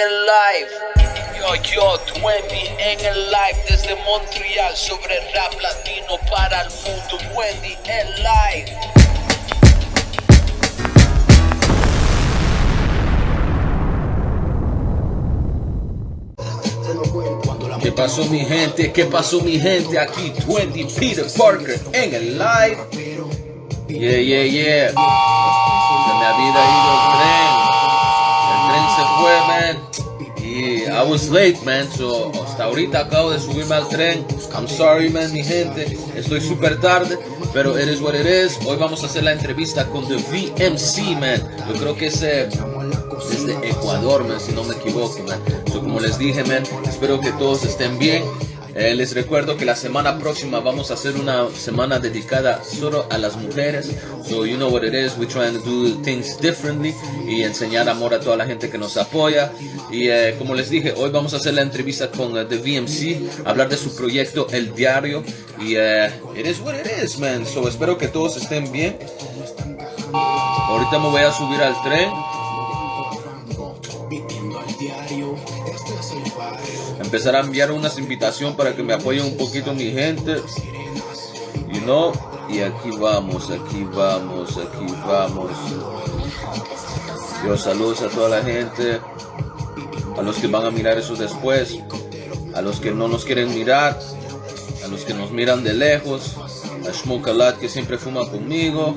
el live. Yo, yo, 20 en el live desde Montreal sobre rap latino para el mundo. Wendy en live. ¿Qué pasó mi gente? ¿Qué pasó mi gente? Aquí 20 Peter Parker en el live. Yeah, yeah, yeah. Se me había ido el tren. Was late, man. So hasta ahorita acabo de subirme al tren. I'm sorry, man, mi gente. Estoy súper tarde. Pero it is what it is. Hoy vamos a hacer la entrevista con The VMC, man. Yo creo que es eh, desde Ecuador, man, si no me equivoco, man. So, como les dije, man, espero que todos estén bien. Eh, les recuerdo que la semana próxima vamos a hacer una semana dedicada solo a las mujeres. So you know what it is, we're trying to do things differently y enseñar amor a toda la gente que nos apoya. Y eh, como les dije, hoy vamos a hacer la entrevista con eh, The VMC, hablar de su proyecto El Diario. Y it is what it is, man. So espero que todos estén bien. Ahorita me voy a subir al tren. Empezar a enviar unas invitaciones para que me apoyen un poquito mi gente. You know? Y aquí vamos, aquí vamos, aquí vamos. Yo saludos a toda la gente. A los que van a mirar eso después. A los que no nos quieren mirar. A los que nos miran de lejos. A Shmokalat que siempre fuma conmigo.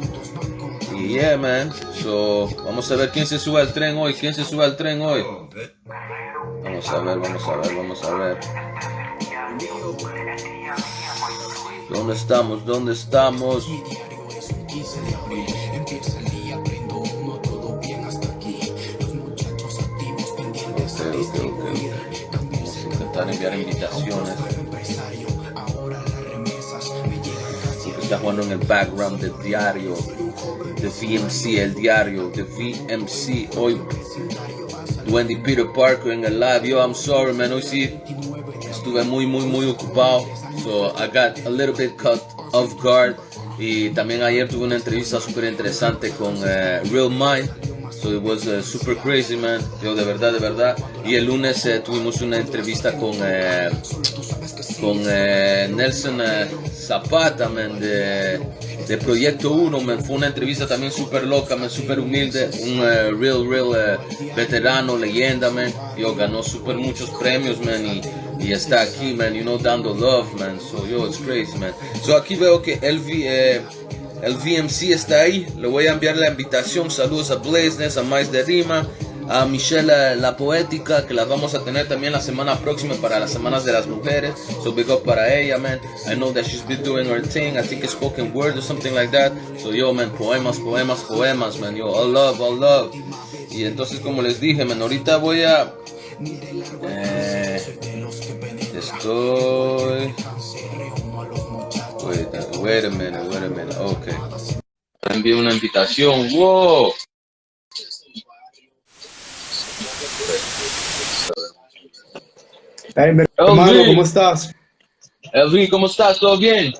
Y yeah, man. So, vamos a ver quién se sube al tren hoy. ¿Quién se sube al tren hoy? Vamos a ver, vamos a ver, vamos a ver. ¿Dónde estamos? ¿Dónde estamos? Intentar enviar invitaciones. Está jugando en el background del diario. De VMC, el diario. De VMC. Hoy Wendy Peter Parker en el. Yo, I'm sorry, man. Hoy sí estuve muy, muy, muy ocupado. So I got a little bit cut off guard. Y también ayer tuve una entrevista súper interesante con uh, Real Mind. So it was uh, super crazy, man. Yo, de verdad, de verdad. Y el lunes uh, tuvimos una entrevista con, con Nelson Zapata, man, de, de Proyecto 1, man. Fue una entrevista también súper loca, súper humilde. Un real, real veterano, leyenda, man. Yo, ganó súper muchos premios, man. Y, y está aquí, man, you know, dando love, man. So, yo, it's crazy, man. So, aquí veo que el, eh, el VMC está ahí. Le voy a enviar la invitación. Saludos a Blazeness, a Mais de Rima, a Michelle La Poética, que la vamos a tener también la semana próxima para las Semanas de las Mujeres. So, big up para ella, man. I know that she's been doing her thing. I think it's spoken word or something like that. So, yo, man, poemas, poemas, poemas, man. Yo, all love, all love. Y entonces, como les dije, man, ahorita voy a... Eh, estoy... Wait, wait a minute, wait a minute, ok. Envié una invitación, wow. Hey, hermano, ¿cómo estás? Elvin, ¿cómo estás? ¿Todo bien?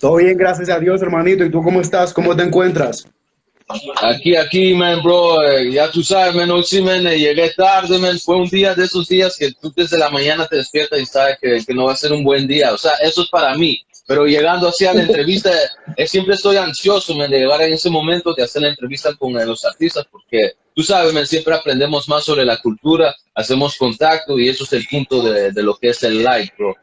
Todo bien, gracias a Dios, hermanito. ¿Y tú cómo estás? ¿Cómo te encuentras? Aquí, aquí, man, bro, eh, ya tú sabes, man, hoy sí, man, eh, llegué tarde, man, fue un día de esos días que tú desde la mañana te despiertas y sabes que, que, no va a ser un buen día, o sea, eso es para mí, pero llegando así a la entrevista, eh, siempre estoy ansioso, man, de llegar en ese momento de hacer la entrevista con eh, los artistas, porque tú sabes, man, siempre aprendemos más sobre la cultura, hacemos contacto y eso es el punto de, de lo que es el live, bro.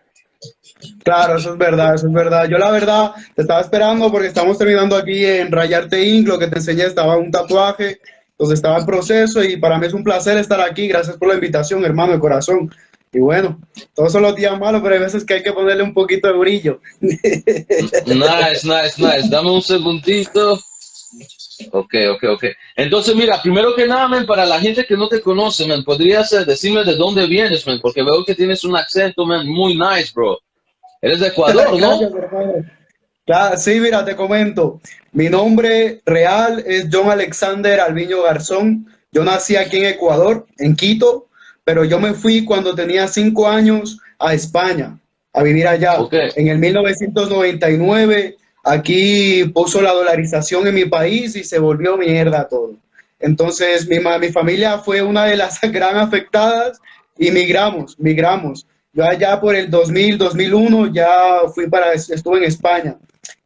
Claro, eso es verdad, eso es verdad. Yo la verdad te estaba esperando porque estamos terminando aquí en Rayarte Inc. Lo que te enseñé estaba un tatuaje, entonces estaba en proceso y para mí es un placer estar aquí. Gracias por la invitación, hermano de corazón. Y bueno, todos son los días malos, pero hay veces que hay que ponerle un poquito de brillo. Nice, nice, nice. Dame un segundito. Ok, ok, ok. Entonces, mira, primero que nada, man, para la gente que no te conoce, man, podrías eh, decirme de dónde vienes, man, porque veo que tienes un acento, man, muy nice, bro. Eres de Ecuador, ¿no? Claro, sí, mira, te comento. Mi nombre real es John Alexander Alviño Garzón. Yo nací aquí en Ecuador, en Quito, pero yo me fui cuando tenía cinco años a España, a vivir allá. Okay. En el 1999, aquí puso la dolarización en mi país y se volvió mierda todo. Entonces mi, mi familia fue una de las gran afectadas y migramos, migramos. Yo allá por el 2000, 2001 ya fui para, estuve en España.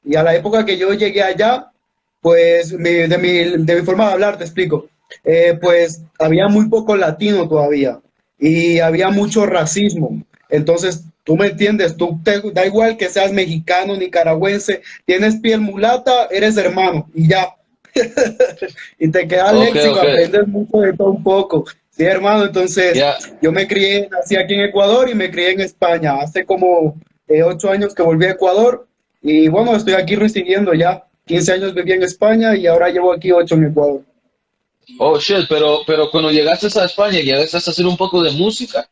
Y a la época que yo llegué allá, pues de, mi, de mi forma de hablar, te explico, eh, pues había muy poco latino todavía y había mucho racismo. Entonces, tú me entiendes, tú te, da igual que seas mexicano, nicaragüense, tienes piel mulata, eres hermano y ya. y te queda okay, léxico, aprendes mucho de todo un poco. Sí, hermano, entonces yo me crié, nací aquí en Ecuador y me crié en España. Hace como eh, ocho años que volví a Ecuador y bueno, estoy aquí residiendo ya. 15 años viví en España y ahora llevo aquí ocho en Ecuador. Oh, shit, pero, pero cuando llegaste a España, ¿llegaste a hacer un poco de música?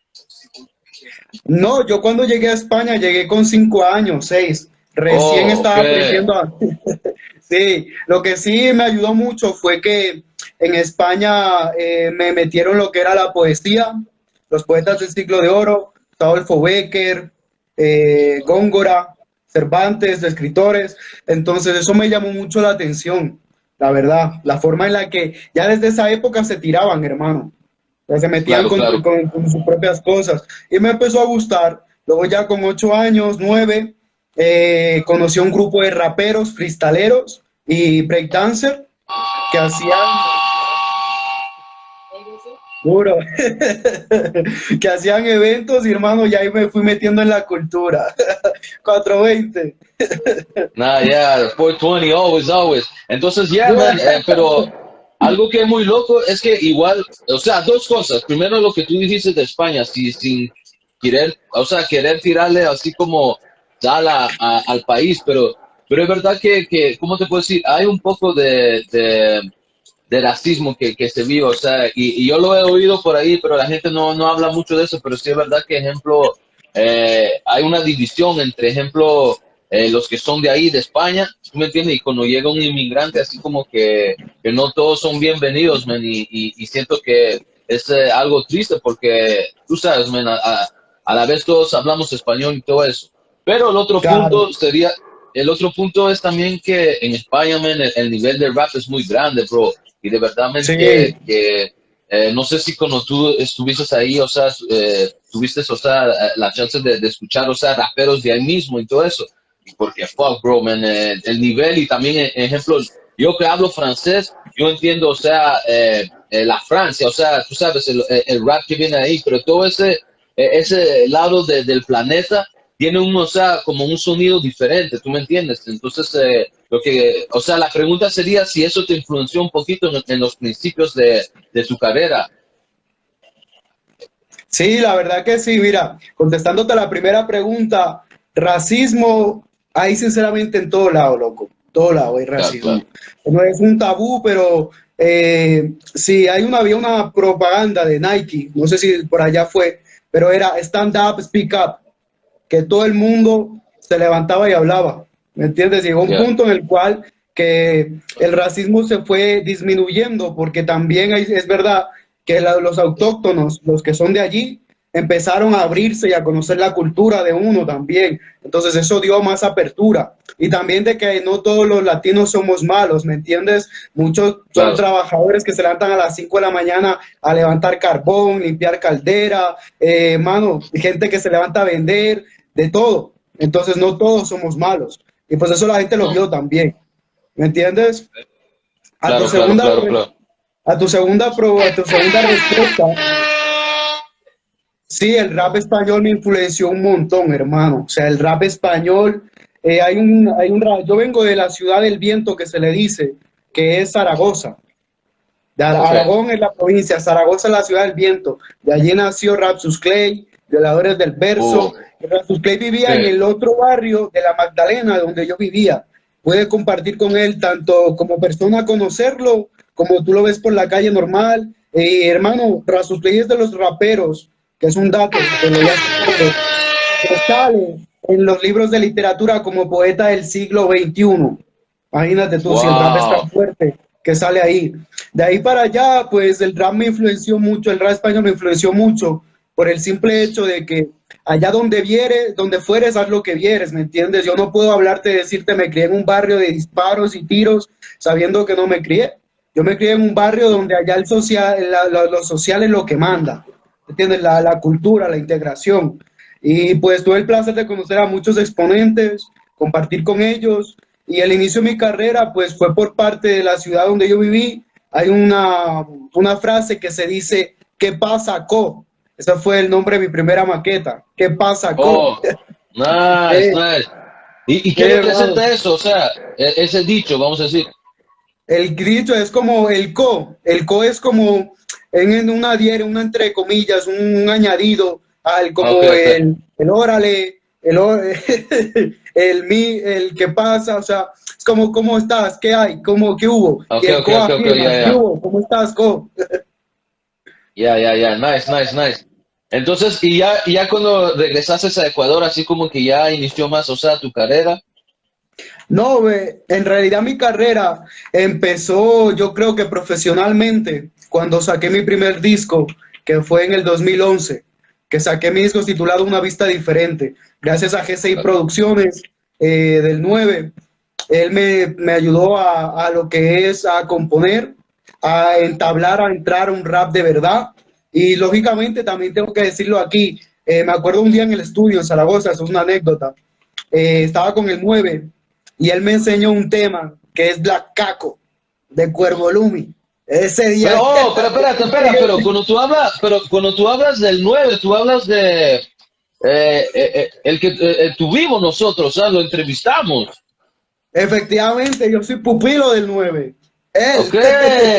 No, yo cuando llegué a España llegué con cinco años, seis. Recién oh, estaba aprendiendo a... sí, lo que sí me ayudó mucho fue que en España eh, me metieron lo que era la poesía, los poetas del siglo de oro, Adolfo Becker, eh, Góngora, Cervantes, de escritores. Entonces eso me llamó mucho la atención, la verdad. La forma en la que ya desde esa época se tiraban, hermano. se metían con, sus propias cosas. Y me empezó a gustar. Luego ya con ocho años, nueve, eh, conocí a un grupo de raperos, freestaleros y breakdancer que hacían Puro. que hacían eventos y hermano, ya ahí me fui metiendo en la cultura. 420. nah, yeah, 420, always, always. Entonces, ya, yeah, pero algo que es muy loco es que igual, o sea, dos cosas. Primero, lo que tú dijiste de España, si, sin querer, o sea, querer tirarle así como tal a, al país, pero, pero es verdad que, que, ¿cómo te puedo decir? Hay un poco de, de de racismo que, que, se vive, o sea, y, y, yo lo he oído por ahí, pero la gente no, no habla mucho de eso, pero sí es verdad que, ejemplo, eh, hay una división entre, ejemplo, eh, los que son de ahí, de España, ¿tú me entiendes? Y cuando llega un inmigrante, así como que, que no todos son bienvenidos, man, y, y, siento que es eh, algo triste porque, tú sabes, man, a, a, la vez todos hablamos español y todo eso. Pero el otro punto sería, el otro punto es también que en España, man, el, el nivel de rap es muy grande, bro y de verdad que, eh, no sé si cuando tú estuviste ahí, o sea, eh, tuviste, o sea, la chance de, escuchar, o sea, raperos de ahí mismo y todo eso. Porque, fuck, bro, man, eh, el nivel y también, ejemplo, yo que hablo francés, yo entiendo, o sea, la Francia, o sea, tú sabes, el, rap que viene ahí, pero todo ese, ese lado del planeta tiene un, o sea, como un sonido diferente, ¿tú me entiendes? Entonces, eh, lo que, o sea, la pregunta sería si eso te influenció un poquito en, los principios de, de, tu carrera. Sí, la verdad que sí, mira, contestándote la primera pregunta, racismo hay sinceramente en todo lado, loco, todo lado hay racismo. No es un tabú, pero eh, sí, hay una, había una propaganda de Nike, no sé si por allá fue, pero era stand up, speak up que todo el mundo se levantaba y hablaba, ¿me entiendes? Llegó un punto en el cual que el racismo se fue disminuyendo, porque también es verdad que los autóctonos, los que son de allí, empezaron a abrirse y a conocer la cultura de uno también. Entonces eso dio más apertura. Y también de que no todos los latinos somos malos, ¿me entiendes? Muchos son trabajadores que se levantan a las 5 de la mañana a levantar carbón, limpiar caldera, eh, mano, gente que se levanta a vender, de todo. Entonces no todos somos malos. Y pues eso la gente lo vio también. ¿Me entiendes? A tu segunda a tu segunda a tu segunda respuesta. Sí, el rap español me influenció un montón, hermano. O sea, el rap español, eh, hay un, hay un, yo vengo de la ciudad del viento que se le dice, que es Zaragoza. De Aragón es la provincia, Zaragoza es la ciudad del viento. De allí nació Rapsus Clay, Violadores del Verso. Oh. Clay vivía en el otro barrio de la Magdalena, donde yo vivía. Puede compartir con él tanto como persona conocerlo, como tú lo ves por la calle normal. Eh, hermano, Rapsus Clay es de los raperos, que es un dato que, sale en los libros de literatura como poeta del siglo XXI. Imagínate tú, si el rap es tan fuerte que sale ahí. De ahí para allá, pues el rap me influenció mucho, el rap español me influenció mucho por el simple hecho de que allá donde vieres, donde fueres, haz lo que vieres, ¿me entiendes? Yo no puedo hablarte, decirte, me crié en un barrio de disparos y tiros, sabiendo que no me crié. Yo me crié en un barrio donde allá el social, lo social es lo que manda, ¿entiendes? La, la cultura, la integración. Y pues tuve el placer de conocer a muchos exponentes, compartir con ellos. Y el inicio de mi carrera pues fue por parte de la ciudad donde yo viví. Hay una, una frase que se dice, ¿qué pasa, Co? Ese fue el nombre de mi primera maqueta. ¿Qué pasa, Co? Oh, nice, nice. ¿Y, qué representa eso? O sea, e, es el dicho, vamos a decir. El dicho es como el co. El co es como en una diera, una entre comillas, un, añadido al como el, el órale, el, el mi, el que pasa, o sea, es como cómo estás, qué hay, cómo, qué hubo. ¿Qué hubo? ¿Cómo estás, co? Ya, ya, ya, nice, nice, nice. Entonces, y ya, ya cuando regresaste a Ecuador, así como que ya inició más, o sea, tu carrera. No, en realidad mi carrera empezó, yo creo que profesionalmente, cuando saqué mi primer disco, que fue en el 2011, que saqué mi disco titulado Una Vista Diferente, gracias a GCI Producciones eh, del 9. Él me, me ayudó a, a, lo que es a componer, a entablar, a entrar un rap de verdad y lógicamente también tengo que decirlo aquí, eh, me acuerdo un día en el estudio en Zaragoza, eso es una anécdota, eh, estaba con el 9 y él me enseñó un tema que es Black Caco de Cuervo Lumi. Ese día. Pero, oh, pero espérate, espérate, pero cuando tú hablas, pero cuando tú hablas del 9, tú hablas de eh, el que tuvimos nosotros, o sea, lo entrevistamos. Efectivamente, yo soy pupilo del 9. Ok,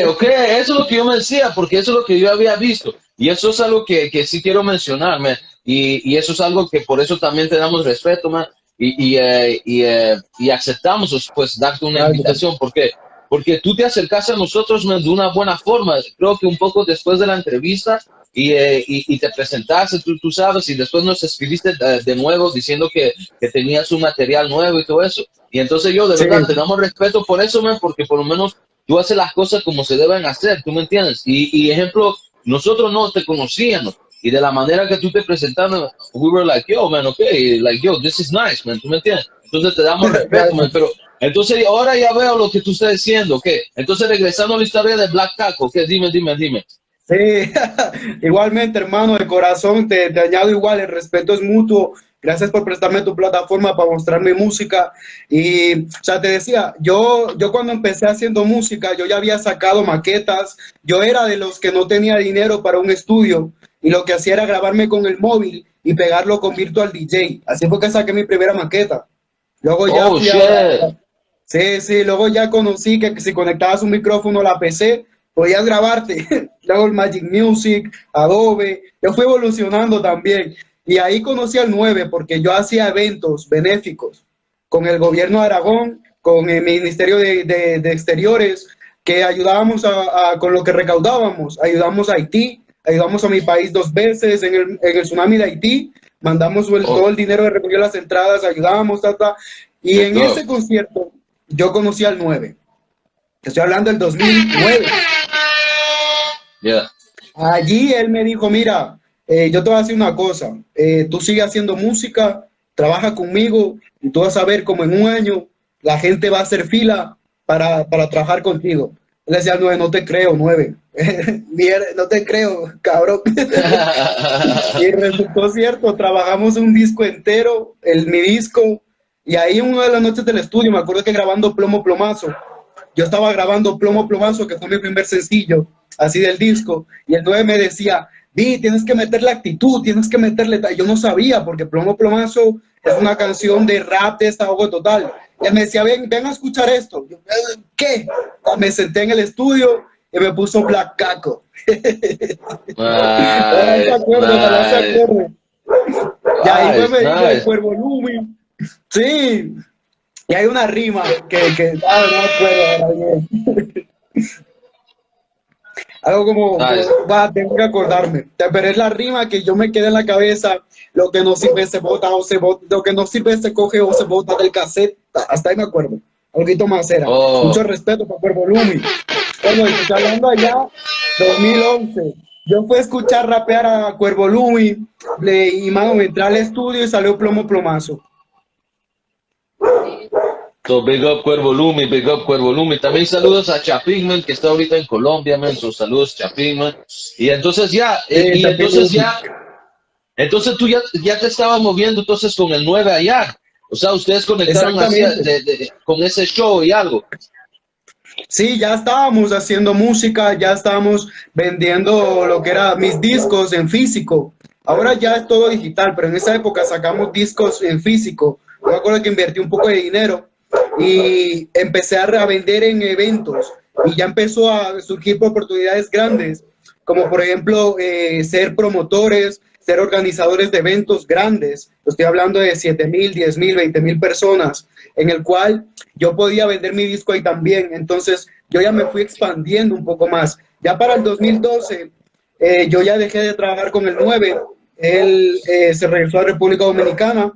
ok, eso es lo que yo me decía, porque eso es lo que yo había visto. Y eso es algo que, que sí quiero mencionar, Y, y, eso es algo que por eso también te damos respeto, man. Y, y, eh, y, eh, y, aceptamos, pues, darte una invitación. ¿Por qué? Porque tú te acercaste a nosotros de una buena forma. Creo que un poco después de la entrevista y, eh, y, te presentaste, tú, tú, sabes, y después nos escribiste de nuevo diciendo que, que, tenías un material nuevo y todo eso. Y entonces yo, de verdad, te damos respeto por eso, man, porque por lo menos tú haces las cosas como se deben hacer, ¿tú me entiendes? Y, y ejemplo, nosotros no te conocíamos y de la manera que tú te presentaste, we were like, yo, man, okay, like, yo, this is nice, man, ¿tú me entiendes? Entonces te damos respeto, man, pero entonces ahora ya veo lo que tú estás diciendo, ¿ok? Entonces regresando a la historia de Black Taco, ¿ok? Dime, dime, dime. Sí, igualmente, hermano, de corazón, te, te añado igual, el respeto es mutuo Gracias por prestarme tu plataforma para mostrar mi música. Y, o sea, te decía, yo, yo cuando empecé haciendo música, yo ya había sacado maquetas. Yo era de los que no tenía dinero para un estudio y lo que hacía era grabarme con el móvil y pegarlo con Virtual DJ. Así fue que saqué mi primera maqueta. Luego ya... Oh, sí, sí, luego ya conocí que si conectabas un micrófono a la PC, podías grabarte. luego el Magic Music, Adobe. Yo fui evolucionando también. Y ahí conocí al 9 porque yo hacía eventos benéficos con el gobierno de Aragón, con el Ministerio de, de, Exteriores, que ayudábamos a, con lo que recaudábamos. Ayudamos a Haití, ayudamos a mi país dos veces en el, en el tsunami de Haití, mandamos el, oh. todo el dinero de recoger las entradas, ayudábamos, ta, y en ese concierto yo conocí al 9. Estoy hablando del 2009. Allí él me dijo, mira, eh, yo te voy a decir una cosa, eh, tú sigues haciendo música, trabaja conmigo y tú vas a ver como en un año la gente va a hacer fila para, para trabajar contigo. Él decía, nueve, no te creo, nueve. no te creo, cabrón. y resultó cierto, trabajamos un disco entero, el, mi disco, y ahí una de las noches del estudio, me acuerdo que grabando Plomo Plomazo, yo estaba grabando Plomo Plomazo, que fue mi primer sencillo, así del disco, y el 9 me decía, Vi, tienes que meterle actitud, tienes que meterle... Yo no sabía, porque Plomo Plomazo es una canción de rap de desahogo total. Y él me decía, ven, ven a escuchar esto. Yo, ¿Qué? Me senté en el estudio y me puso Black Caco. Y ahí fue nice. el volumen. Sí. Y hay una rima que, que ah, no algo como, va, tengo que acordarme. Pero es la rima que yo me quedé en la cabeza. Lo que no sirve se bota o se bota, lo que no sirve se coge o se bota del cassette. Hasta ahí me acuerdo. Algo más era. Oh. Mucho respeto para Cuervo Lumi. Bueno, estoy hablando allá, 2011. Yo fui a escuchar rapear a Cuervo Lumi y mano, entré al estudio y salió plomo plomazo. So, big up Cuervo Lumi, big up Cuervo Lumi. También saludos a Chapinman, que está ahorita en Colombia. So, saludos Chapinman. Y entonces ya, eh, y entonces ya, entonces tú ya, ya te estabas moviendo entonces con el 9 allá. O sea, ustedes conectaron con ese show y algo. Sí, ya estábamos haciendo música, ya estábamos vendiendo lo que era mis discos en físico. Ahora ya es todo digital, pero en esa época sacamos discos en físico. Yo me acuerdo que invertí un poco de dinero y empecé a vender en eventos y ya empezó a surgir oportunidades grandes, como por ejemplo eh, ser promotores, ser organizadores de eventos grandes. Estoy hablando de 7 mil, 10 mil, 20 mil personas, en el cual yo podía vender mi disco ahí también. Entonces yo ya me fui expandiendo un poco más. Ya para el 2012, eh, yo ya dejé de trabajar con el 9. Él eh, se regresó a República Dominicana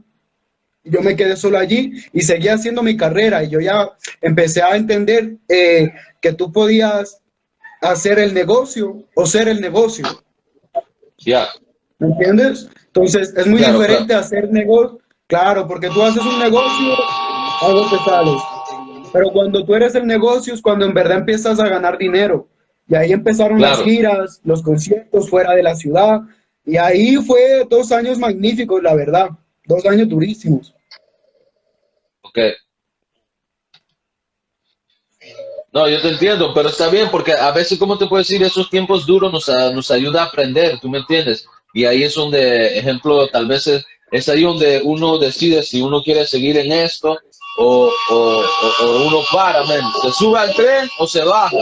yo me quedé solo allí y seguía haciendo mi carrera y yo ya empecé a entender eh, que tú podías hacer el negocio o ser el negocio. Ya. ¿Me entiendes? Entonces es muy diferente hacer negocio. Claro, porque tú haces un negocio, algo te sales. Pero cuando tú eres el negocio es cuando en verdad empiezas a ganar dinero. Y ahí empezaron las giras, los conciertos fuera de la ciudad. Y ahí fue dos años magníficos, la verdad. Dos años durísimos. Ok. No, yo te entiendo, pero está bien, porque a veces, como te puedo decir, esos tiempos duros nos, nos ayuda a aprender, ¿tú me entiendes? Y ahí es donde, ejemplo, tal vez es, ahí donde uno decide si uno quiere seguir en esto o, uno para. ¿Se sube al tren o se baja?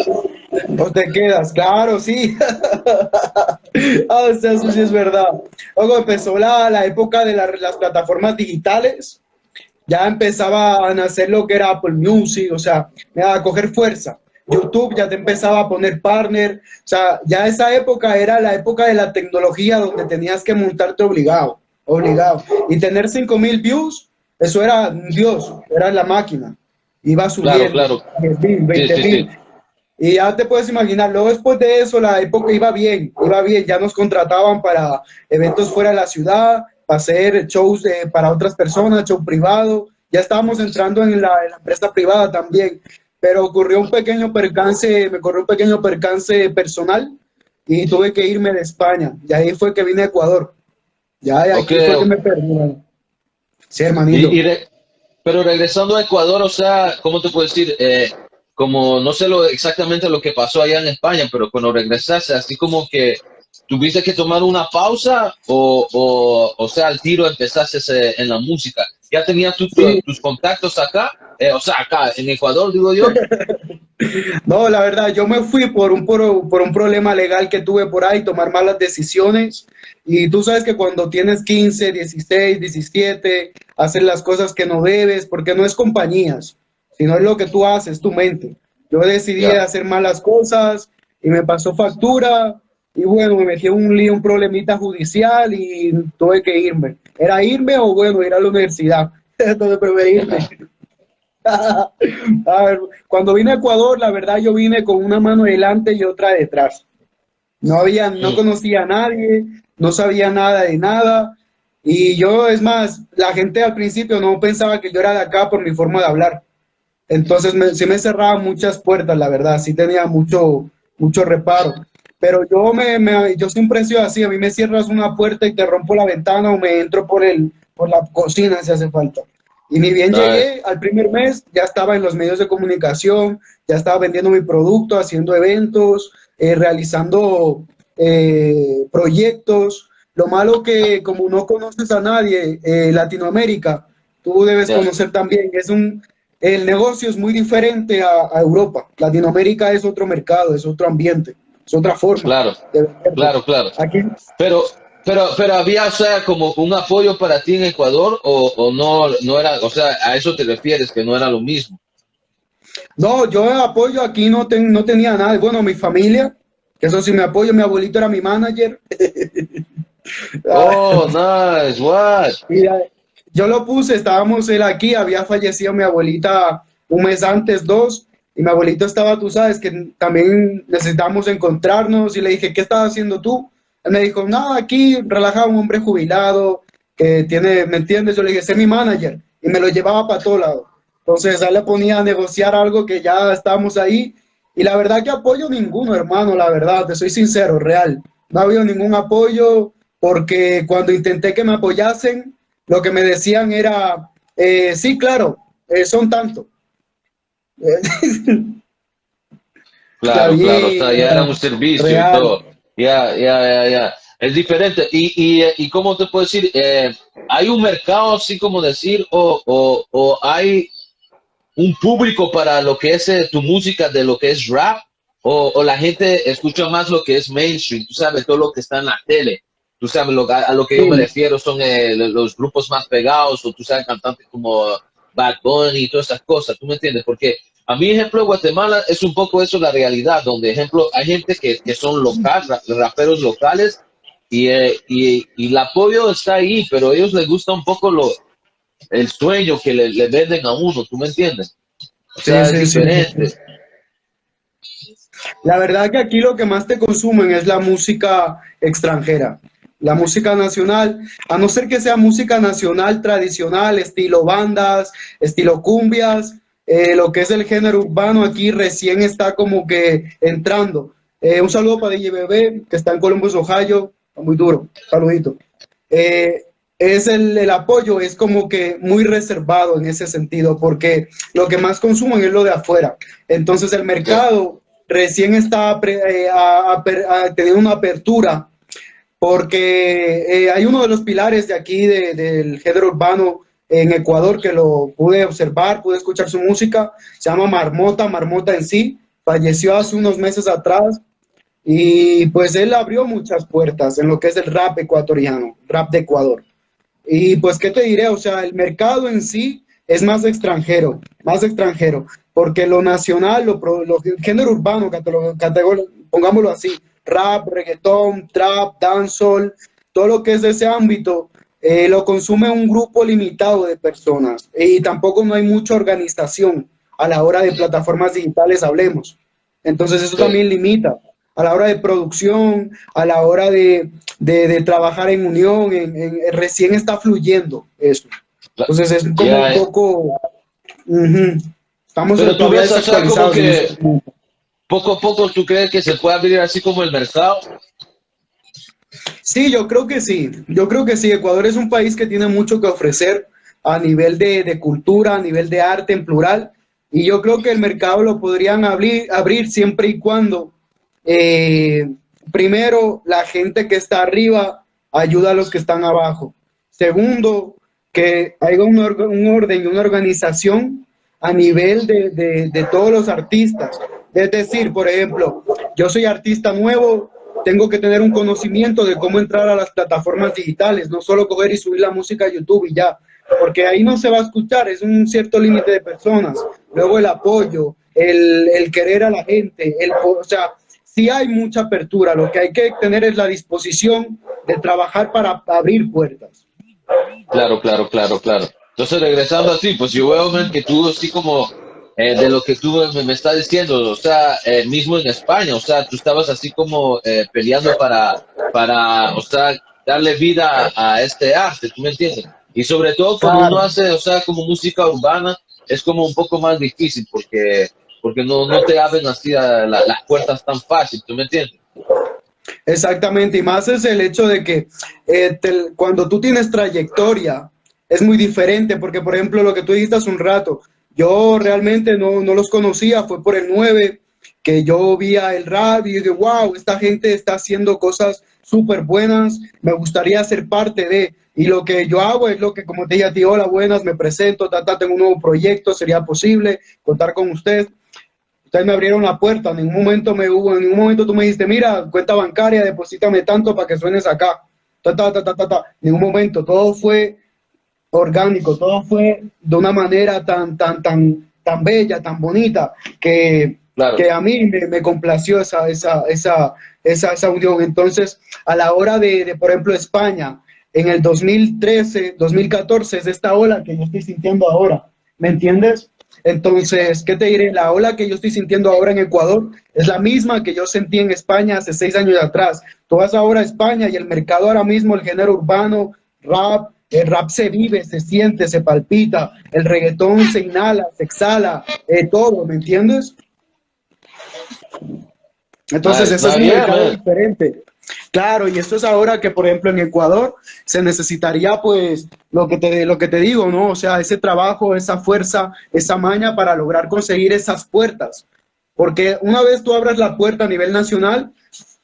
O te quedas, claro, sí. ah, o sea, eso sí es verdad. Luego empezó la, la época de las plataformas digitales. Ya empezaba a nacer lo que era Apple Music, o sea, a coger fuerza. YouTube ya te empezaba a poner partner. O sea, ya esa época era la época de la tecnología donde tenías que montarte obligado, obligado. Y tener 5000 views, eso era Dios, era la máquina. Iba subiendo. Claro, claro. 20 y ya te puedes imaginar, luego después de eso la época iba bien, iba bien, ya nos contrataban para eventos fuera de la ciudad, para hacer shows para otras personas, show privado, ya estábamos entrando en la, empresa privada también, pero ocurrió un pequeño percance, me corrió un pequeño percance personal y tuve que irme de España, y ahí fue que vine a Ecuador, ya ahí fue que me perdí. Sí, hermanito. pero regresando a Ecuador, o sea, ¿cómo te puedo decir? Eh, como no sé lo, exactamente lo que pasó allá en España, pero cuando regresaste, así como que tuviste que tomar una pausa o, o, o sea, al tiro empezaste en la música. ¿Ya tenías tus contactos acá? Eh, o sea, acá en Ecuador, digo yo. no, la verdad, yo me fui por un, por, por, un problema legal que tuve por ahí, tomar malas decisiones. Y tú sabes que cuando tienes 15, 16, 17, haces las cosas que no debes, porque no es compañías no es lo que tú haces, tu mente. Yo decidí hacer malas cosas y me pasó factura y bueno, me metí en un lío, un problemita judicial y tuve que irme. Era irme o bueno, ir a la universidad. Entonces preferí irme. a ver, cuando vine a Ecuador, la verdad yo vine con una mano delante y otra detrás. No había, no conocía a nadie, no sabía nada de nada. Y yo, es más, la gente al principio no pensaba que yo era de acá por mi forma de hablar. Entonces me, sí me cerraba muchas puertas, la verdad, sí tenía mucho, mucho reparo. Pero yo, me, me, yo siempre he sido así, a mí me cierras una puerta y te rompo la ventana o me entro por, el, por la cocina si hace falta. Y ni bien llegué al primer mes, ya estaba en los medios de comunicación, ya estaba vendiendo mi producto, haciendo eventos, eh, realizando eh, proyectos. Lo malo que como no conoces a nadie, eh, Latinoamérica, tú debes conocer también, es un, el negocio es muy diferente a, Europa. Latinoamérica es otro mercado, es otro ambiente, es otra forma. Claro, claro, claro. Aquí, pero, pero, pero había, o sea, como un apoyo para ti en Ecuador o, no, no era, o sea, a eso te refieres, que no era lo mismo. No, yo apoyo aquí no, no tenía nada. Bueno, mi familia, que eso sí me apoyo, mi abuelito era mi manager. oh, nice, what? Yo lo puse, estábamos él aquí, había fallecido mi abuelita un mes antes, dos, y mi abuelito estaba, tú sabes, que también necesitamos encontrarnos, y le dije, ¿qué estás haciendo tú? Él me dijo, no, aquí relajado, un hombre jubilado, que tiene, ¿me entiendes? Yo le dije, sé mi manager, y me lo llevaba para todo lado. Entonces ahí le ponía a negociar algo que ya estábamos ahí. Y la verdad que apoyo ninguno, hermano, la verdad, te soy sincero, real. No ha habido ningún apoyo porque cuando intenté que me apoyasen, lo que me decían era, eh, sí, claro, eh, son tanto. claro, claro, ya era un servicio y todo. Ya, ya, ya, ya. Es diferente. Y, y, y ¿cómo te puedo decir? Eh, ¿Hay un mercado, así como decir, o, o, o, hay un público para lo que es eh, tu música de lo que es rap? O, o, la gente escucha más lo que es mainstream? Tú sabes, todo lo que está en la tele. Tú sabes, lo, a, lo que yo me refiero son eh, los grupos más pegados, o tú sabes, cantantes como Bad Bunny y todas esas cosas. ¿Tú me entiendes? Porque a mi ejemplo, Guatemala es un poco eso la realidad, donde, ejemplo, hay gente que, que son locales, raperos locales, y, eh, y, y, el apoyo está ahí, pero a ellos les gusta un poco lo, el sueño que le, le venden a uno, ¿tú me entiendes? O sea, sí, es diferente. La verdad que aquí lo que más te consumen es la música extranjera. La música nacional, a no ser que sea música nacional tradicional, estilo bandas, estilo cumbias, eh, lo que es el género urbano aquí recién está como que entrando. Eh, un saludo para DJ Bebé, que está en Columbus, Ohio, muy duro, saludito. Eh, es el, el, apoyo es como que muy reservado en ese sentido, porque lo que más consumen es lo de afuera. Entonces el mercado recién está a, una apertura, porque eh, hay uno de los pilares de aquí de, del género urbano en Ecuador que lo pude observar, pude escuchar su música, se llama Marmota, Marmota en sí, falleció hace unos meses atrás, y pues él abrió muchas puertas en lo que es el rap ecuatoriano, rap de Ecuador. Y pues, ¿qué te diré? O sea, el mercado en sí es más extranjero, más extranjero, porque lo nacional, lo, lo género urbano, pongámoslo así, rap, reggaetón, trap, dancehall, todo lo que es de ese ámbito, eh, lo consume un grupo limitado de personas y tampoco no hay mucha organización a la hora de plataformas digitales, hablemos. Entonces eso también limita a la hora de producción, a la hora de, de, de trabajar en unión, en, en, recién está fluyendo eso. Entonces es como yeah, un poco... Uh -huh. Estamos Pero tú ves, o sea, como que poco a poco tú crees que se puede abrir así como el mercado. Sí, yo creo que sí. Yo creo que sí. Ecuador es un país que tiene mucho que ofrecer a nivel de, cultura, a nivel de arte en plural. Y yo creo que el mercado lo podrían abrir, abrir siempre y cuando eh, primero, la gente que está arriba ayuda a los que están abajo. Segundo, que haya un, or un orden y una organización a nivel de, de, todos los artistas. Es decir, por ejemplo, yo soy artista nuevo, tengo que tener un conocimiento de cómo entrar a las plataformas digitales, no solo coger y subir la música a YouTube y ya, porque ahí no se va a escuchar, es un cierto límite de personas. Luego el apoyo, el, querer a la gente, el, o sea, sí hay mucha apertura, lo que hay que tener es la disposición de trabajar para abrir puertas. Claro, claro, claro, claro. Entonces, regresando así, pues yo veo que tú, así como eh, de lo que tú me, me, estás diciendo, o sea, eh, mismo en España, o sea, tú estabas así como eh, peleando para, para, o sea, darle vida a, a, este arte, ¿tú me entiendes? Y sobre todo cuando claro. uno hace, o sea, como música urbana, es como un poco más difícil porque porque no, no te abren así a la, las puertas tan fácil, ¿tú me entiendes? Exactamente, y más es el hecho de que eh, te, cuando tú tienes trayectoria es muy diferente, porque por ejemplo lo que tú dijiste hace un rato, yo realmente no, no los conocía, fue por el 9 que yo vi el radio y dije, wow, esta gente está haciendo cosas súper buenas, me gustaría ser parte de, y lo que yo hago es lo que, como te dije a ti, hola, buenas, me presento, ta, ta, tengo un nuevo proyecto, sería posible contar con usted ustedes me abrieron la puerta, en ningún momento me hubo, en ningún momento tú me dijiste, mira, cuenta bancaria, deposítame tanto para que suenes acá. Ta, ta, ta, ta, ta, ta. En ningún momento, todo fue orgánico, todo fue de una manera tan, tan, tan, tan bella, tan bonita, que, claro. que a mí me, me, complació esa, esa, esa, esa, esa unión. Entonces, a la hora de, de, por ejemplo, España, en el 2013, 2014, es esta ola que yo estoy sintiendo ahora, ¿me entiendes? Entonces, ¿qué te diré? La ola que yo estoy sintiendo ahora en Ecuador es la misma que yo sentí en España hace seis años atrás. Tú vas ahora a España y el mercado ahora mismo, el género urbano, rap, El rap se vive, se siente, se palpita. El reggaetón se inhala, se exhala, eh, todo, ¿me entiendes? Entonces, eso es un mercado diferente. Claro, y esto es ahora que, por ejemplo, en Ecuador se necesitaría, pues, lo que te, lo que te digo, ¿no? O sea, ese trabajo, esa fuerza, esa maña para lograr conseguir esas puertas. Porque una vez tú abras la puerta a nivel nacional,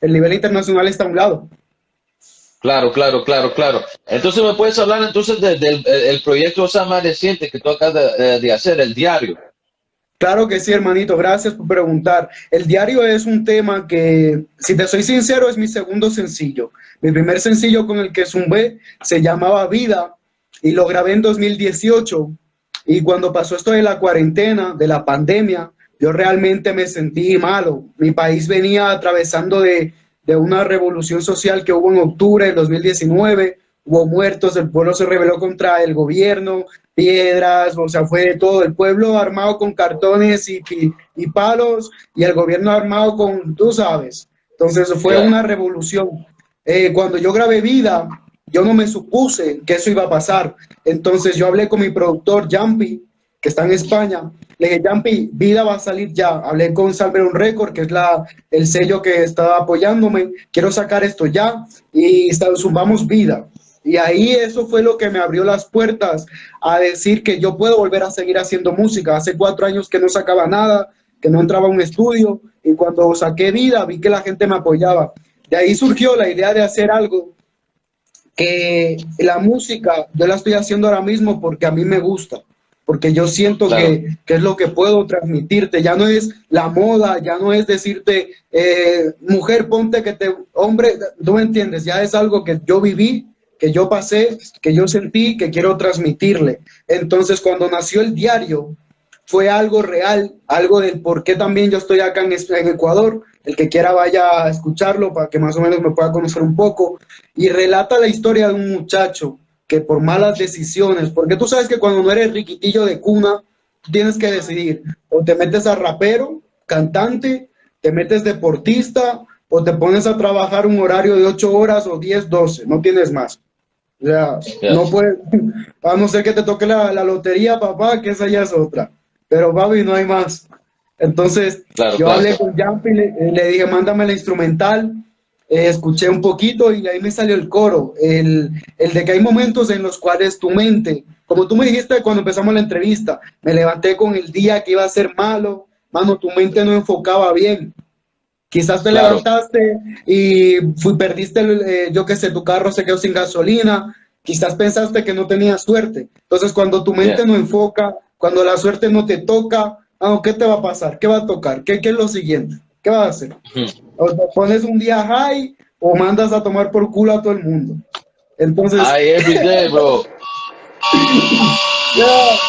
el nivel internacional está a un lado. Claro, claro, claro, claro. Entonces, ¿me puedes hablar entonces del proyecto más reciente que tú acabas de, de hacer, el diario? Claro que sí, hermanito, gracias por preguntar. El diario es un tema que, si te soy sincero, es mi segundo sencillo. Mi primer sencillo con el que zumbé se llamaba Vida y lo grabé en 2018. Y cuando pasó esto de la cuarentena, de la pandemia, yo realmente me sentí malo. Mi país venía atravesando de, de una revolución social que hubo en octubre del 2019 hubo muertos, el pueblo se rebeló contra el gobierno, piedras, o sea, fue de todo, el pueblo armado con cartones y, y, palos y el gobierno armado con, tú sabes, entonces fue una revolución. Eh, cuando yo grabé Vida, yo no me supuse que eso iba a pasar, entonces yo hablé con mi productor Jumpy, que está en España, le dije, Jumpy, Vida va a salir ya, hablé con Salveron Record, que es la, el sello que estaba apoyándome, quiero sacar esto ya, y sumamos Vida. Y ahí eso fue lo que me abrió las puertas a decir que yo puedo volver a seguir haciendo música. Hace cuatro años que no sacaba nada, que no entraba a un estudio y cuando saqué vida vi que la gente me apoyaba. De ahí surgió la idea de hacer algo que la música yo la estoy haciendo ahora mismo porque a mí me gusta, porque yo siento que, es lo que puedo transmitirte. Ya no es la moda, ya no es decirte, eh, mujer, ponte que te, hombre, tú me entiendes, ya es algo que yo viví que yo pasé, que yo sentí, que quiero transmitirle. Entonces, cuando nació el diario, fue algo real, algo del por qué también yo estoy acá en, Ecuador. El que quiera vaya a escucharlo para que más o menos me pueda conocer un poco. Y relata la historia de un muchacho que por malas decisiones, porque tú sabes que cuando no eres riquitillo de cuna, tienes que decidir, o te metes a rapero, cantante, te metes deportista, o te pones a trabajar un horario de 8 horas o 10, 12, no tienes más. O sea, no puede, a no ser que te toque la, lotería, papá, que esa ya es otra. Pero, papi, no hay más. Entonces, yo hablé con Jumpy, le, le, dije, mándame la instrumental. Eh, escuché un poquito y ahí me salió el coro. El, el de que hay momentos en los cuales tu mente, como tú me dijiste cuando empezamos la entrevista, me levanté con el día que iba a ser malo, mano, tu mente no enfocaba bien. Quizás te levantaste y fui, perdiste, eh, yo qué sé, tu carro se quedó sin gasolina. Quizás pensaste que no tenías suerte. Entonces, cuando tu mente no enfoca, cuando la suerte no te toca, ah, ¿qué te va a pasar? ¿Qué va a tocar? ¿Qué, qué es lo siguiente? ¿Qué vas a hacer? O te pones un día high o mandas a tomar por culo a todo el mundo. Entonces... Ay, every bro.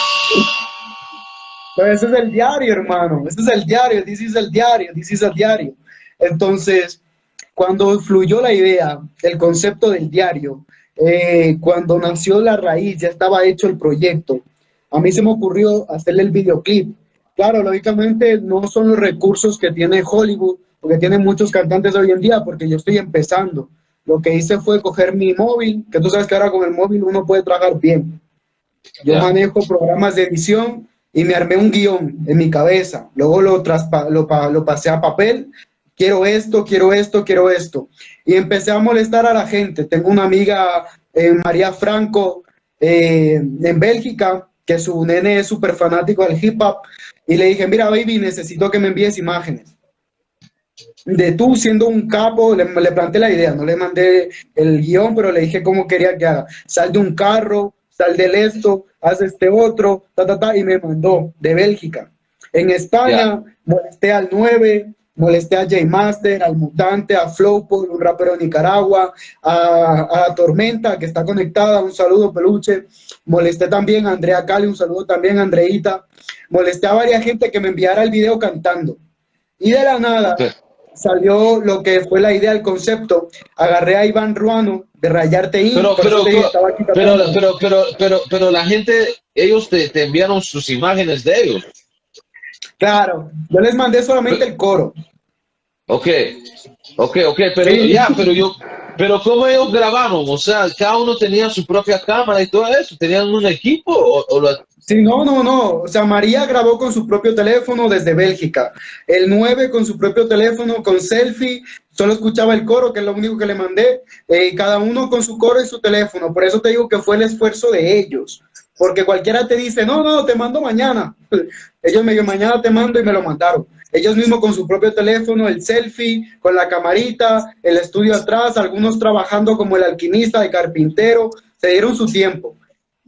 Ese es el diario, hermano. Ese es el diario. This is el diario. This is el diario. Entonces, cuando fluyó la idea, el concepto del diario, eh, cuando nació la raíz, ya estaba hecho el proyecto, a mí se me ocurrió hacerle el videoclip. Claro, lógicamente no son los recursos que tiene Hollywood, porque tienen muchos cantantes hoy en día, porque yo estoy empezando. Lo que hice fue coger mi móvil, que tú sabes que ahora con el móvil uno puede trabajar bien. Yo manejo programas de edición y me armé un guion en mi cabeza. Luego lo, lo, lo pasé a papel quiero esto, quiero esto, quiero esto. Y empecé a molestar a la gente. Tengo una amiga, eh, María Franco, eh, en Bélgica, que su nene es súper fanático del hip hop. Y le dije, mira, baby, necesito que me envíes imágenes. De tú siendo un capo, le, le planteé la idea, no le mandé el guion, pero le dije cómo quería que haga. Sal de un carro, sal del esto, haz este otro, ta, ta, ta, y me mandó de Bélgica. En España molesté al 9, molesté a J Master, al Mutante, a Flowpol, un rapero de Nicaragua, a, Tormenta, que está conectada, un saludo peluche. Molesté también a Andrea Cali, un saludo también a Andreita. Molesté a varias gente que me enviara el video cantando. Y de la nada salió lo que fue la idea, el concepto. Agarré a Iván Ruano de Rayarte In. Pero, pero, pero, pero, pero, pero, la gente, ellos te, te enviaron sus imágenes de ellos. Claro, yo les mandé solamente el coro. Ok, ok, ok, pero ya, pero yo, Pero ¿cómo ellos grabaron? O sea, cada uno tenía su propia cámara y todo eso. ¿Tenían un equipo o, o lo, Sí, no, no, no. O sea, María grabó con su propio teléfono desde Bélgica. El 9 con su propio teléfono, con selfie. Solo escuchaba el coro, que es lo único que le mandé. Eh, cada uno con su coro y su teléfono. Por eso te digo que fue el esfuerzo de ellos. Porque cualquiera te dice, no, no, te mando mañana. Ellos me dijeron, mañana te mando y me lo mandaron. Ellos mismos con su propio teléfono, el selfie, con la camarita, el estudio atrás, algunos trabajando como el alquimista, el carpintero, se dieron su tiempo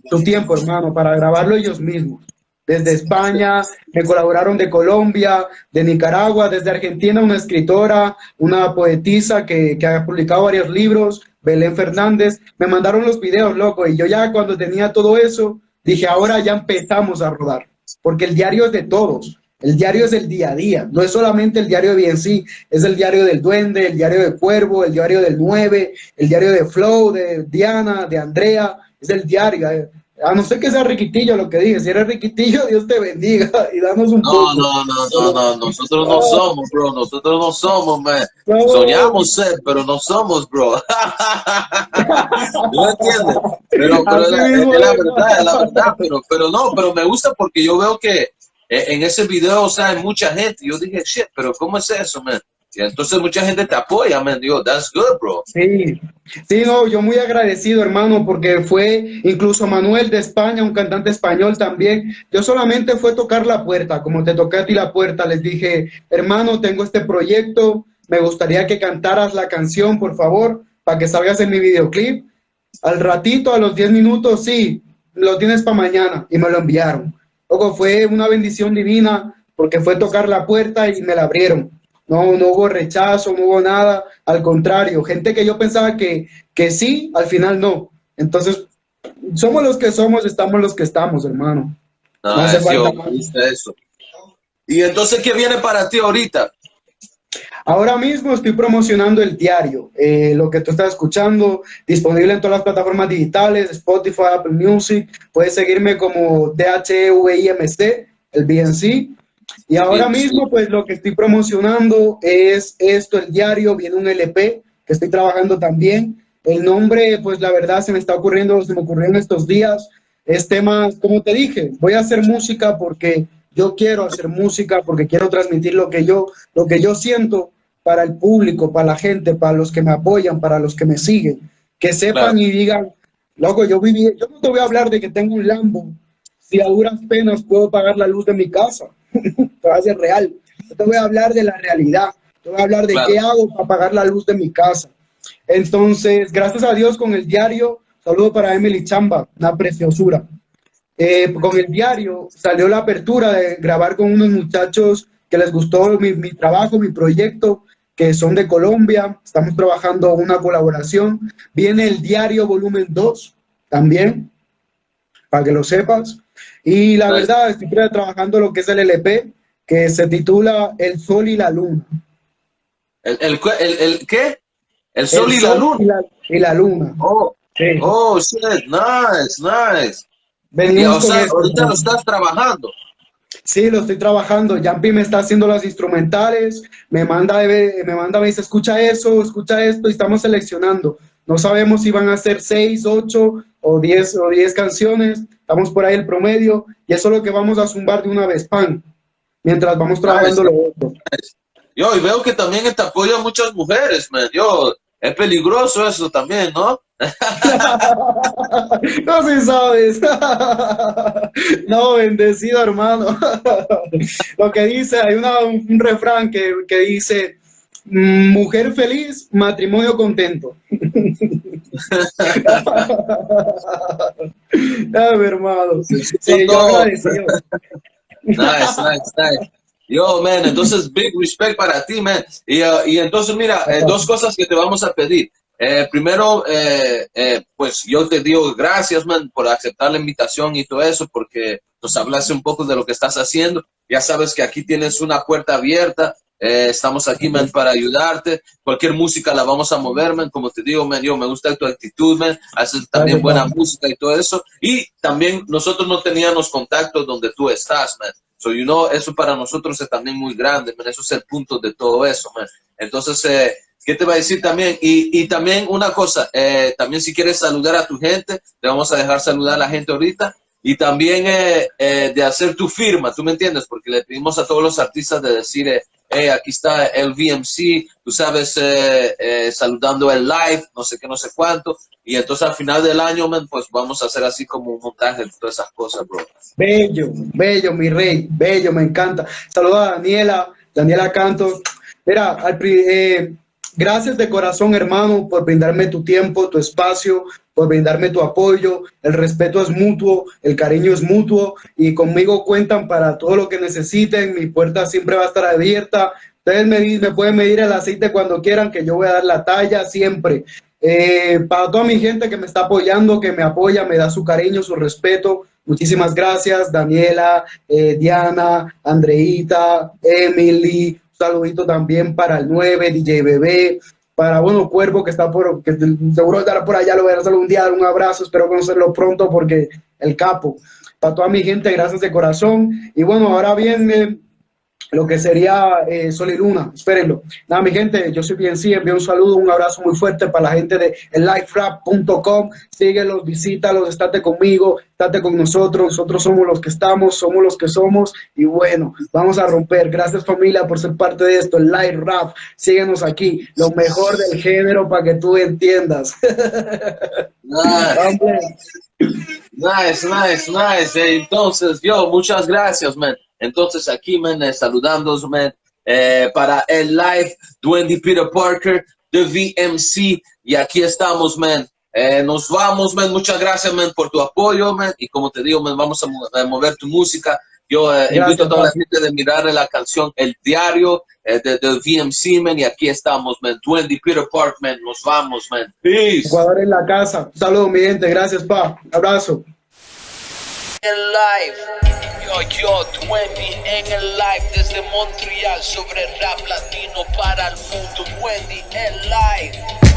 su tiempo, hermano, para grabarlo ellos mismos. Desde España, me colaboraron de Colombia, de Nicaragua, desde Argentina, una escritora, una poetisa que, que ha publicado varios libros, Belén Fernández, me mandaron los videos, loco, y yo ya cuando tenía todo eso, dije, ahora ya empezamos a rodar, porque el diario es de todos, el diario es el día a día, no es solamente el diario de BNC, es el diario del Duende, el diario de Cuervo, el diario del 9, el diario de Flow, de Diana, de Andrea, es el diario. Eh. A no ser que sea riquitillo lo que dije, si eres riquitillo, Dios te bendiga y danos un no, poco. No, no, no, no, nosotros no somos, bro, nosotros no somos, man. Soñamos ser, pero no somos, bro. ¿No entiendes? Pero, pero es, la, verdad, es la verdad, pero, pero no, pero me gusta porque yo veo que eh, en ese video, o sea, hay mucha gente. Yo dije, shit, pero ¿cómo es eso, man? Entonces mucha gente te apoya, man. Digo, that's good, bro. Sí, sí, no, yo muy agradecido, hermano, porque fue incluso Manuel de España, un cantante español también. Yo solamente fue tocar la puerta, como te toqué a ti la puerta, les dije, hermano, tengo este proyecto, me gustaría que cantaras la canción, por favor, para que salgas en mi videoclip. Al ratito, a los 10 minutos, sí, lo tienes para mañana, y me lo enviaron. Luego fue una bendición divina, porque fue tocar la puerta y me la abrieron no, no hubo rechazo, no hubo nada, al contrario, gente que yo pensaba que, que sí, al final no. Entonces, somos los que somos, estamos los que estamos, hermano. No, hace falta eso. Y entonces, ¿qué viene para ti ahorita? Ahora mismo estoy promocionando el diario, eh, lo que tú estás escuchando, disponible en todas las plataformas digitales, Spotify, Apple Music. Puedes seguirme como DHVIMC, el BNC. Y ahora mismo, pues lo que estoy promocionando es esto, el diario, viene un LP que estoy trabajando también. El nombre, pues la verdad se me está ocurriendo, se me ocurrió en estos días. Es tema, como te dije, voy a hacer música porque yo quiero hacer música, porque quiero transmitir lo que yo, lo que yo siento para el público, para la gente, para los que me apoyan, para los que me siguen. Que sepan y digan, loco, yo viví, yo no te voy a hablar de que tengo un Lambo, si a duras penas puedo pagar la luz de mi casa. va a ser real. Yo te voy a hablar de la realidad. Te voy a hablar de qué hago para pagar la luz de mi casa. Entonces, gracias a Dios con el diario, saludo para Emily Chamba, una preciosura. Eh, con el diario salió la apertura de grabar con unos muchachos que les gustó mi, mi trabajo, mi proyecto, que son de Colombia. Estamos trabajando una colaboración. Viene el diario volumen 2 también, para que lo sepas. Y la verdad, estoy trabajando lo que es el LP, que se titula El Sol y la Luna. ¿El, el, el, qué? El Sol, y, la Luna. Y la, Luna. Oh, oh, shit, nice, nice. Venimos o sea, ahorita lo estás trabajando. Sí, lo estoy trabajando. Jampi me está haciendo las instrumentales, me manda, me manda, me dice, escucha eso, escucha esto, y estamos seleccionando. No sabemos si van a ser seis, ocho o diez, o diez canciones. Estamos por ahí el promedio y eso es lo que vamos a zumbar de una vez, pan, mientras vamos trabajando lo otro. Yo, y veo que también te apoyan muchas mujeres, man. Yo, es peligroso eso también, ¿no? no si sabes. no, bendecido hermano. Lo que dice, hay una, un refrán que, que dice, Mujer feliz, matrimonio contento. ah, hermano. Sí, yo Nice, nice, nice. Yo, man, entonces, big respect para ti, man. Y, uh, y entonces, mira, eh, dos cosas que te vamos a pedir. Eh, primero, eh, pues yo te digo gracias, man, por aceptar la invitación y todo eso, porque nos hablaste un poco de lo que estás haciendo. Ya sabes que aquí tienes una puerta abierta eh, estamos aquí, man, para ayudarte. Cualquier música la vamos a mover, man. Como te digo, man, yo me gusta tu actitud, man. Haces también buena música y todo eso. Y también nosotros no teníamos contacto donde tú estás, man. So, you know, eso para nosotros es también muy grande, man. Eso es el punto de todo eso, man. Entonces, eh, ¿qué te va a decir también? Y, y también una cosa, eh, también si quieres saludar a tu gente, te vamos a dejar saludar a la gente ahorita. Y también eh, eh, de hacer tu firma, ¿tú me entiendes? Porque le pedimos a todos los artistas de decir, eh, hey, aquí está el VMC, tú sabes, eh, eh, saludando el live, no sé qué, no sé cuánto. Y entonces al final del año, pues vamos a hacer así como un montaje de todas esas cosas, bro. Bello, bello, mi rey, bello, me encanta. Saludos a Daniela, Daniela Canto. Mira, al eh, gracias de corazón, hermano, por brindarme tu tiempo, tu espacio, por brindarme tu apoyo. El respeto es mutuo, el cariño es mutuo y conmigo cuentan para todo lo que necesiten. Mi puerta siempre va a estar abierta. Ustedes me, me pueden medir el aceite cuando quieran, que yo voy a dar la talla siempre. Eh, para toda mi gente que me está apoyando, que me apoya, me da su cariño, su respeto. Muchísimas gracias, Daniela, eh, Diana, Andreita, Emily. Saludito también para el 9, DJ Bebé, para bueno Cuervo que está por, que seguro estará por allá, lo voy a hacer un día, un abrazo, espero conocerlo pronto porque el capo. Para toda mi gente, gracias de corazón. Y bueno, ahora viene lo que sería eh, Sol y Luna, espérenlo. Nada, mi gente, yo soy bien sí, envío un saludo, un abrazo muy fuerte para la gente de elifrap.com, síguelos, visítalos, estate conmigo, estate con nosotros, nosotros somos los que estamos, somos los que somos, y bueno, vamos a romper. Gracias familia por ser parte de esto, el Live Rap, síguenos aquí, lo mejor del género para que tú entiendas. Nice, nice, nice, nice. Entonces, yo, muchas gracias, man. Entonces, aquí, man, eh, eh, para el live, Duendy Peter Parker, de VMC, y aquí estamos, man. Eh, nos vamos, man. Muchas gracias, man, por tu apoyo, man. Y como te digo, man, vamos a, mo- a mover tu música. Yo eh, Gracias, invito a toda la gente de mirar la canción El Diario eh, de, de VMC, man. Y aquí estamos, man. Duendy Peter Parker, man. Nos vamos, man. Peace. Ecuador en la casa. Saludos, mi gente, gracias, pa. Abrazo. En live, yo, 20 en el live desde Montreal sobre rap latino para el mundo. Wendy en live.